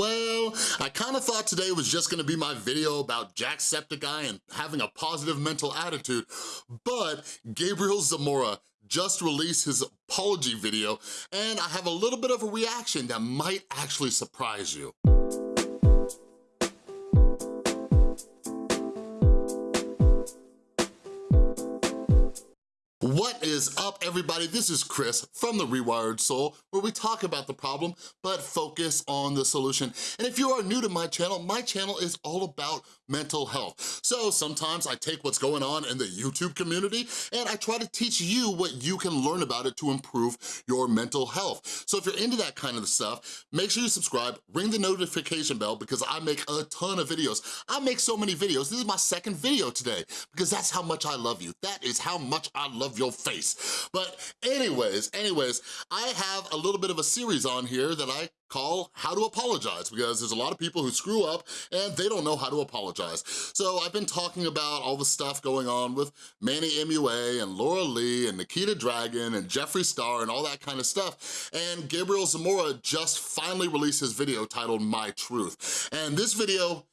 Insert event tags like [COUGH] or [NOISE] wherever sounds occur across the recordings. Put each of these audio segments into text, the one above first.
Well, I kind of thought today was just gonna be my video about Jacksepticeye and having a positive mental attitude, but Gabriel Zamora just released his apology video, and I have a little bit of a reaction that might actually surprise you. Everybody? This is Chris from The Rewired Soul, where we talk about the problem, but focus on the solution. And if you are new to my channel, my channel is all about mental health. So sometimes I take what's going on in the YouTube community and I try to teach you what you can learn about it to improve your mental health. So if you're into that kind of stuff, make sure you subscribe, ring the notification bell because I make a ton of videos. I make so many videos. This is my second video today because that's how much I love you. That is how much I love your face. But anyways, anyways, I have a little bit of a series on here that I call How to Apologize because there's a lot of people who screw up and they don't know how to apologize. So I've been talking about all the stuff going on with Manny MUA and Laura Lee and Nikita Dragun and Jeffree Star and all that kind of stuff. And Gabriel Zamora just finally released his video titled My Truth. And this video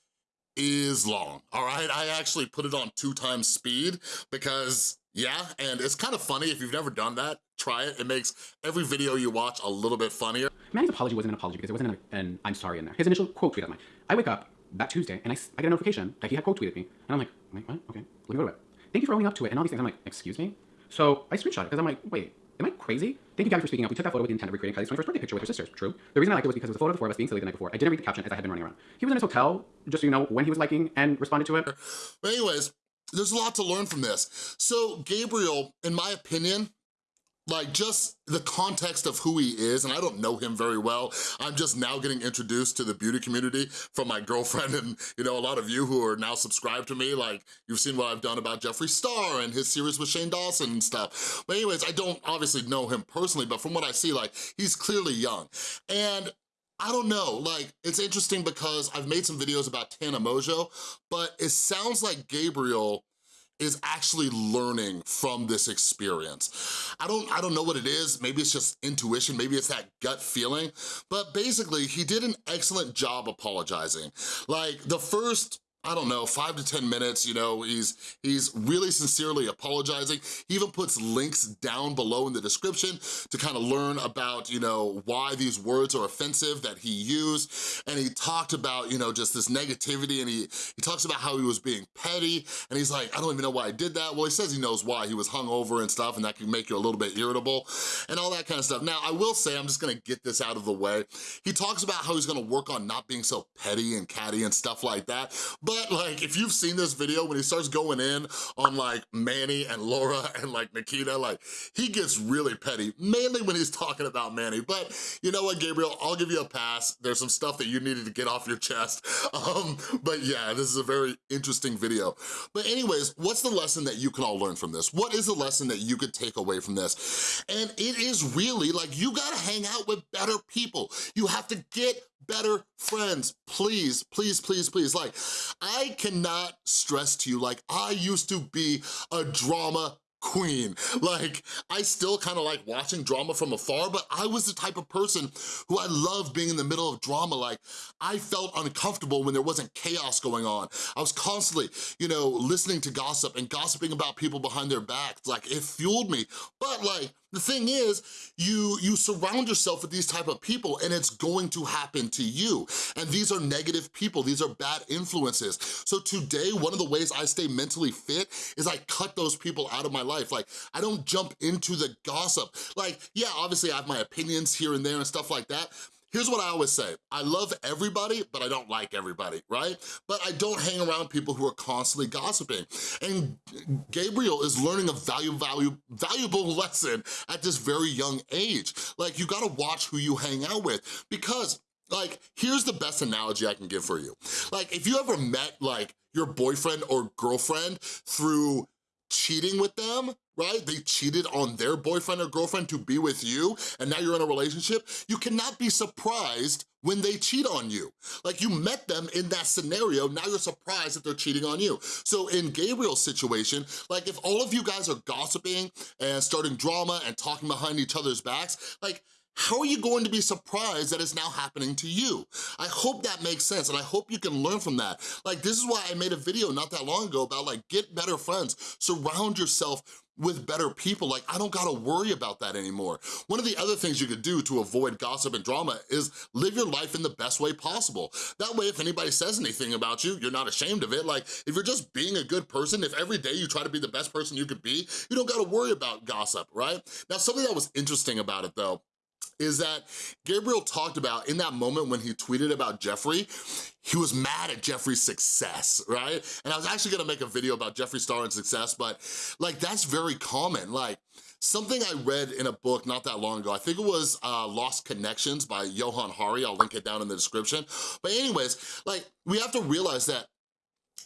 is long, all right? I actually put it on two times speed because yeah, and it's kind of funny. If you've never done that, try it. It makes every video you watch a little bit funnier. Manny's apology wasn't an apology because there wasn't an, an I'm sorry in there. His initial quote tweet of mine. I wake up that Tuesday and I, I get a notification that he had quote tweeted me. And I'm like, wait, what? Okay, let me go to it. Thank you for owning up to it and all these things. I'm like, excuse me? So I screenshot it because I'm like, wait, am I crazy? Thank you guys for speaking up. We took that photo with the intent of recreating Kylie's 21st birthday picture with her sisters. True. The reason I liked it was because it was a photo of the four of us being silly the night before. I didn't read the caption as I had been running around. He was in his hotel, just so you know, when he was liking and responded to it. But anyways, there's a lot to learn from this. So Gabriel, in my opinion, like just the context of who he is, and I don't know him very well. I'm just now getting introduced to the beauty community from my girlfriend [LAUGHS] and, you know, a lot of you who are now subscribed to me, like you've seen what I've done about Jeffree Star and his series with Shane Dawson and stuff. But anyways, I don't obviously know him personally, but from what I see, like he's clearly young. And I don't know, like, it's interesting because I've made some videos about Tana Mongeau, but it sounds like Gabriel is actually learning from this experience. I don't, I don't know what it is, maybe it's just intuition, maybe it's that gut feeling, but basically he did an excellent job apologizing. Like the first I don't know, five to 10 minutes, you know, he's, he's really sincerely apologizing. He even puts links down below in the description to kind of learn about, you know, why these words are offensive that he used. And he talked about, you know, just this negativity and he, he talks about how he was being petty and he's like, I don't even know why I did that. Well, he says he knows why. He was hungover and stuff and that can make you a little bit irritable and all that kind of stuff. Now, I will say, I'm just gonna get this out of the way. He talks about how he's gonna work on not being so petty and catty and stuff like that. But but like, if you've seen this video, when he starts going in on like Manny and Laura [LAUGHS] and like Nikita, like he gets really petty, mainly when he's talking about Manny. But you know what, Gabriel, I'll give you a pass. There's some stuff that you needed to get off your chest. [LAUGHS] Um, but yeah, this is a very interesting video. But anyways, what's the lesson that you can all learn from this? What is the lesson that you could take away from this? And it is really like, you gotta hang out with better people. You have to get better friends, please, please, please, please. Like, I cannot stress to you, like, I used to be a drama queen. Like, I still kind of like watching drama from afar, but I was the type of person who I loved being in the middle of drama. Like, I felt uncomfortable when there wasn't chaos going on. I was constantly, you know, listening to gossip and gossiping about people behind their backs. Like, it fueled me. But like, the thing is, you, you surround yourself with these type of people and it's going to happen to you. And these are negative people, these are bad influences. So today, one of the ways I stay mentally fit is I cut those people out of my life. Like, I don't jump into the gossip. Like, yeah, obviously I have my opinions here and there and stuff like that, Here's what I always say. I love everybody, but I don't like everybody, right? But I don't hang around people who are constantly gossiping. And Gabriel is learning a value, value, valuable [LAUGHS] lesson at this very young age. Like, you gotta watch who you hang out with because like, here's the best analogy I can give for you. Like, if you ever met, like, your boyfriend or girlfriend through cheating with them, right? They cheated on their boyfriend or girlfriend to be with you, and now you're in a relationship, you cannot be surprised when they cheat on you. Like you met them in that scenario, now you're surprised that they're cheating on you. So in Gabriel's situation, like if all of you guys are gossiping and starting drama and talking behind each other's backs, like how are you going to be surprised that it's now happening to you? I hope that makes sense and I hope you can learn from that. Like this is why I made a video not that long ago about like get better friends, surround yourself with better people. Like, I don't gotta worry about that anymore. One of the other things you could do to avoid gossip and drama is live your life in the best way possible. That way, if anybody says anything about you, you're not ashamed of it. Like, if you're just being a good person, if every day you try to be the best person you could be, you don't gotta worry about gossip, right? Now, something that was interesting about it though, is that Gabriel talked about in that moment when he tweeted about Jeffree, he was mad at Jeffree's success, right? And I was actually gonna make a video about Jeffree Star and success, but like that's very common. Like something I read in a book not that long ago, I think it was uh, Lost Connections by Johann Hari, I'll link it down in the description. But anyways, like we have to realize that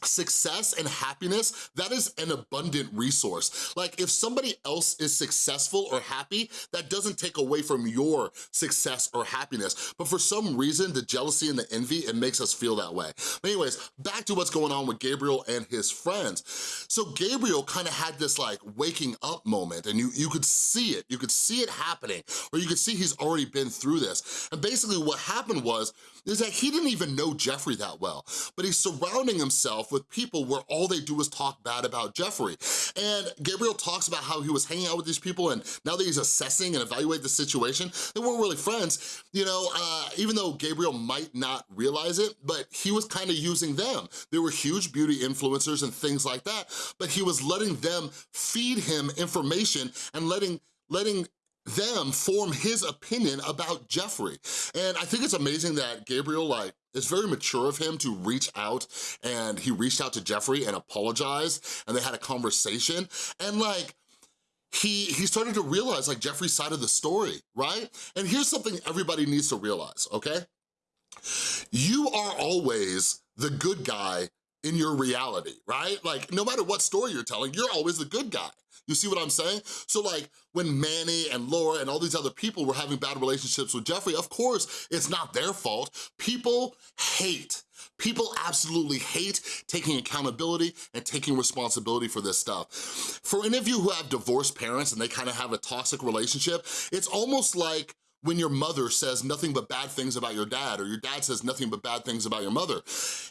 success and happiness, that is an abundant resource. Like if somebody else is successful or happy, that doesn't take away from your success or happiness. But for some reason, the jealousy and the envy, it makes us feel that way. But anyways, back to what's going on with Gabriel and his friends. So Gabriel kind of had this like waking up moment and you, you could see it, you could see it happening, or you could see he's already been through this. And basically what happened was, is that he didn't even know Jeffree that well, but he's surrounding himself with people where all they do is talk bad about Jeffree. And Gabriel talks about how he was hanging out with these people and now that he's assessing and evaluating the situation, they weren't really friends, you know, uh, even though Gabriel might not realize it, but he was kind of using them. They were huge beauty influencers and things like that, but he was letting them feed him information and letting letting them form his opinion about Jeffree. And I think it's amazing that Gabriel, like, it's very mature of him to reach out and he reached out to Jeffree and apologized and they had a conversation and like, he, he started to realize like Jeffree's side of the story, right? And here's something everybody needs to realize, okay? You are always the good guy in your reality, right? Like, no matter what story you're telling, you're always the good guy. You see what I'm saying? So like, when Manny and Laura and all these other people were having bad relationships with Jeffree, of course, it's not their fault. People hate People absolutely hate taking accountability and taking responsibility for this stuff. For any of you who have divorced parents and they kind of have a toxic relationship, it's almost like when your mother says nothing but bad things about your dad or your dad says nothing but bad things about your mother.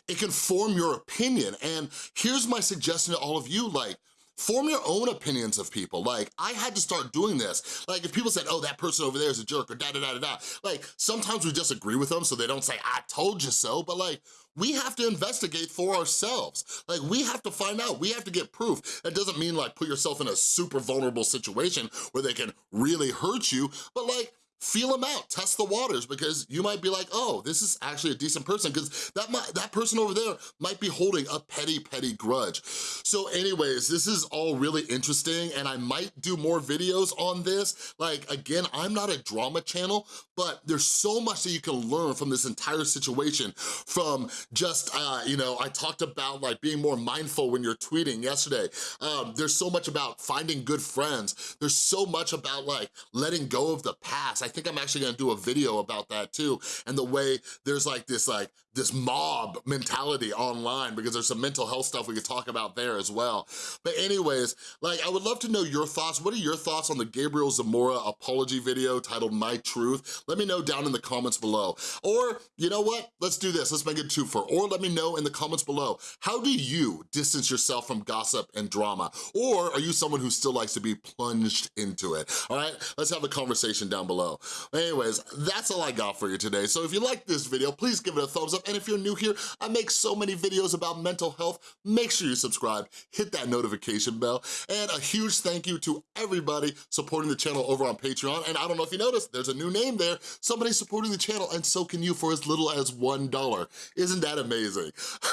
It can form your opinion. And here's my suggestion to all of you, like, Form your own opinions of people. Like, I had to start doing this. Like, if people said, oh, that person over there is a jerk or da-da-da-da-da, like, sometimes we just agree with them so they don't say, I told you so, but like, we have to investigate for ourselves. Like, we have to find out, we have to get proof. That doesn't mean like put yourself in a super vulnerable situation where they can really hurt you, but like, feel them out, test the waters, because you might be like, oh, this is actually a decent person, because that, might, that person over there might be holding a petty, petty grudge. So anyways, this is all really interesting, and I might do more videos on this. Like, again, I'm not a drama channel, but there's so much that you can learn from this entire situation, from just, uh, you know, I talked about like being more mindful when you're tweeting yesterday. Um, there's so much about finding good friends. There's so much about like letting go of the past. Think I'm actually gonna do a video about that too, and the way there's like this like this mob mentality online because there's some mental health stuff we could talk about there as well. But anyways, like I would love to know your thoughts. What are your thoughts on the Gabriel Zamora apology video titled My Truth? Let me know down in the comments below. Or, you know what? Let's do this, let's make it two for. Or let me know in the comments below, how do you distance yourself from gossip and drama? Or are you someone who still likes to be plunged into it? All right, let's have a conversation down below. Anyways, that's all I got for you today. So if you like this video, please give it a thumbs up. And if you're new here, I make so many videos about mental health. Make sure you subscribe, hit that notification bell. And a huge thank you to everybody supporting the channel over on Patreon. And I don't know if you noticed, there's a new name there. Somebody supporting the channel and so can you for as little as $1. Isn't that amazing? [LAUGHS]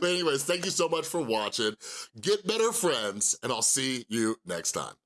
but anyways, thank you so much for watching. Get better friends and I'll see you next time.